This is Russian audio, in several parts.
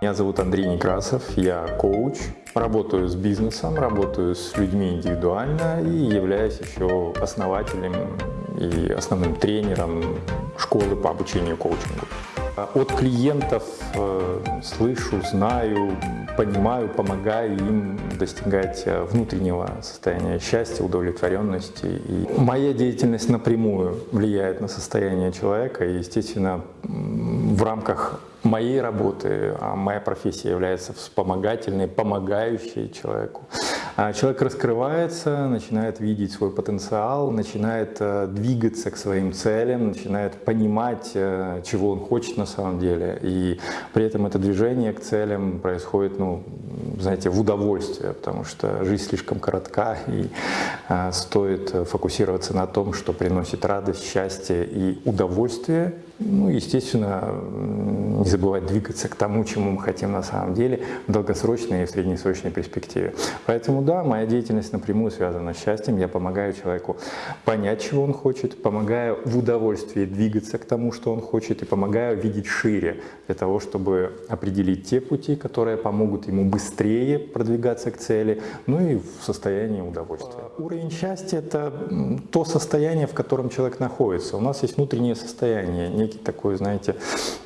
Меня зовут Андрей Некрасов, я коуч, работаю с бизнесом, работаю с людьми индивидуально и являюсь еще основателем и основным тренером школы по обучению коучингу. От клиентов э, слышу, знаю, понимаю, помогаю им достигать э, внутреннего состояния счастья, удовлетворенности. И моя деятельность напрямую влияет на состояние человека, и, естественно, в рамках моей работы, а моя профессия является вспомогательной, помогающей человеку. А человек раскрывается, начинает видеть свой потенциал, начинает э, двигаться к своим целям, начинает понимать, э, чего он хочет на самом деле. И при этом это движение к целям происходит, ну, знаете, в удовольствие, потому что жизнь слишком коротка, и э, стоит фокусироваться на том, что приносит радость, счастье и удовольствие, ну, естественно, не забывать двигаться к тому, чему мы хотим на самом деле в долгосрочной и в среднесрочной перспективе. Поэтому да, моя деятельность напрямую связана с счастьем. Я помогаю человеку понять, чего он хочет, помогаю в удовольствии двигаться к тому, что он хочет, и помогаю видеть шире для того, чтобы определить те пути, которые помогут ему быстрее продвигаться к цели, ну и в состоянии удовольствия. Уровень счастья – это то состояние, в котором человек находится. У нас есть внутреннее состояние, некий такой, знаете,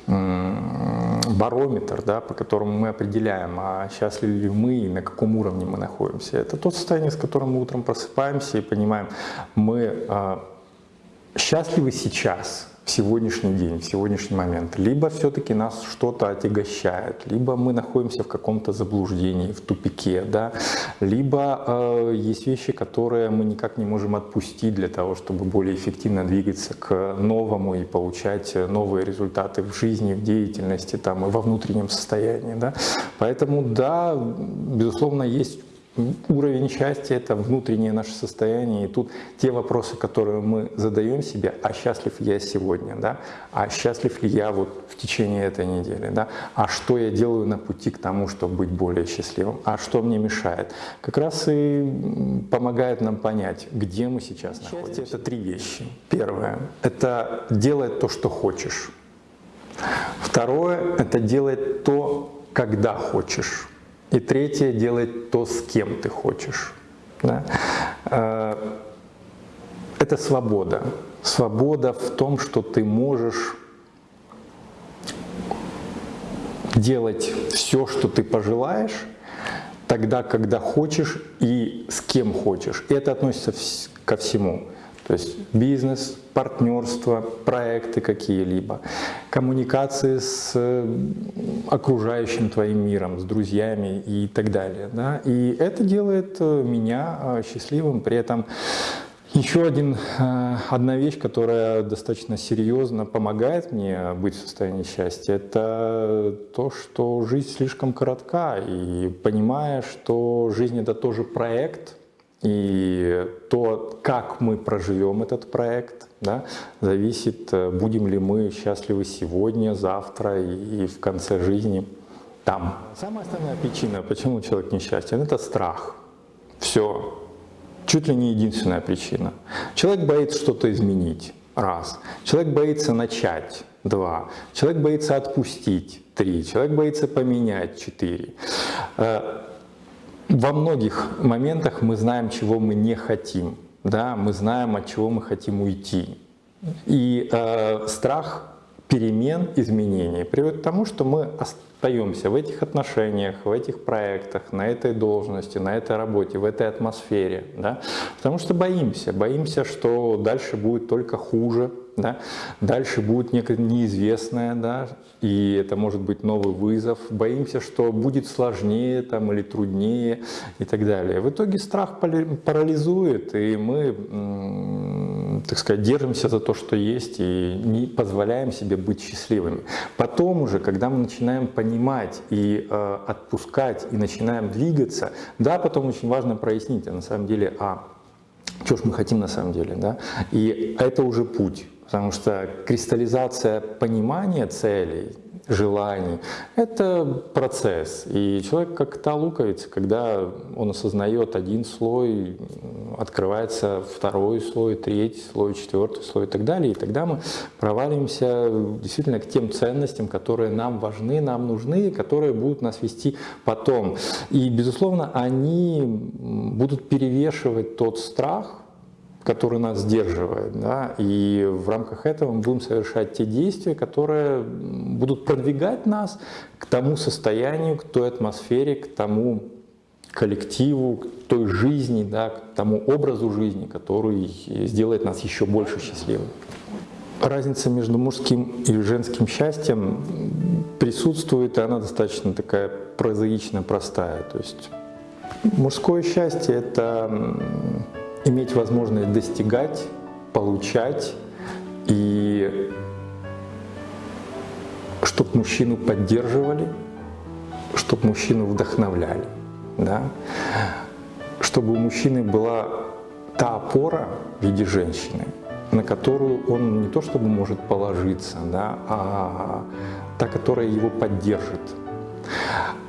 барометр, да, по которому мы определяем, а счастливы ли мы и на каком уровне мы находимся. Это то состояние, с которым мы утром просыпаемся и понимаем, мы а, счастливы сейчас – в сегодняшний день, в сегодняшний момент. Либо все-таки нас что-то отягощает, либо мы находимся в каком-то заблуждении, в тупике, да? либо э, есть вещи, которые мы никак не можем отпустить для того, чтобы более эффективно двигаться к новому и получать новые результаты в жизни, в деятельности там, и во внутреннем состоянии. Да? Поэтому да, безусловно, есть Уровень счастья – это внутреннее наше состояние, и тут те вопросы, которые мы задаем себе, а счастлив я сегодня, да? а счастлив ли я вот в течение этой недели, да? а что я делаю на пути к тому, чтобы быть более счастливым, а что мне мешает, как раз и помогает нам понять, где мы сейчас Счастье находимся. это три вещи. Первое – это делать то, что хочешь. Второе – это делать то, когда хочешь. И третье, делать то, с кем ты хочешь. Да? Э, это свобода. Свобода в том, что ты можешь делать все, что ты пожелаешь, тогда, когда хочешь и с кем хочешь. И это относится ко всему. То есть бизнес, партнерство, проекты какие-либо, коммуникации с окружающим твоим миром, с друзьями и так далее. Да? И это делает э, меня э, счастливым, при этом еще один, э, одна вещь, которая достаточно серьезно помогает мне быть в состоянии счастья, это то, что жизнь слишком коротка, и понимая, что жизнь это тоже проект, и то, как мы проживем этот проект, да, зависит, э, будем ли мы счастливы сегодня, завтра и, в конце жизни там. Самая основная причина, почему человек несчастен, это страх. Все. Чуть ли не единственная причина. Человек боится что-то изменить. Раз. Человек боится начать. Два. Человек боится отпустить. Три. Человек боится поменять. Четыре. Во многих моментах мы знаем, чего мы не хотим, да, мы знаем, от чего мы хотим уйти. И э, страх перемен, изменений приводит к тому, что мы остаемся в этих отношениях, в этих проектах, на этой должности, на этой работе, в этой атмосфере, да, потому что боимся, боимся, что дальше будет только хуже, да? Дальше будет некое неизвестное, да? и это может быть новый вызов. Боимся, что будет сложнее там, или труднее и так далее. В итоге страх парализует, и мы, так сказать, держимся за то, что есть, и не позволяем себе быть счастливыми. Потом уже, когда мы начинаем понимать и э, отпускать, и начинаем двигаться, да, потом очень важно прояснить, а на самом деле, а что ж мы хотим на самом деле, да? И это уже путь. Потому что кристаллизация понимания целей, желаний. Это процесс. И человек как-то луковица, когда он осознает один слой, открывается второй слой, третий слой, четвертый слой и так далее. И тогда мы проваливаемся действительно к тем ценностям, которые нам важны, нам нужны, которые будут нас вести потом. И, безусловно, они будут перевешивать тот страх, который нас сдерживает. Да? И в рамках этого мы будем совершать те действия, которые будут продвигать нас к тому состоянию, к той атмосфере, к тому коллективу, к той жизни, да, к тому образу жизни, который сделает нас еще больше счастливыми. Разница между мужским и женским счастьем присутствует, и она достаточно такая прозаично простая. То есть мужское счастье – это иметь возможность достигать, получать и чтобы мужчину поддерживали, чтобы мужчину вдохновляли, да? чтобы у мужчины была та опора в виде женщины, на которую он не то чтобы может положиться, да, а та, которая его поддержит.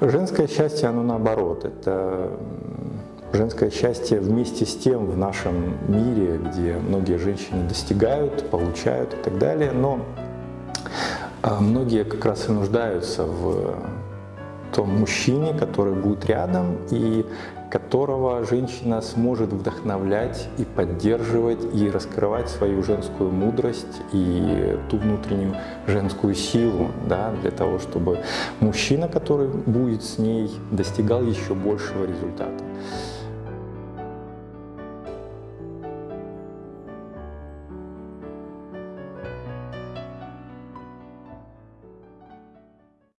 Женское счастье, оно наоборот, это женское счастье вместе с тем в нашем мире, где многие женщины достигают, получают и так далее, но а, многие как раз и нуждаются в том мужчине, который будет рядом и которого женщина сможет вдохновлять и поддерживать, и раскрывать свою женскую мудрость и ту внутреннюю женскую силу, да, для того, чтобы мужчина, который будет с ней, достигал еще большего результата.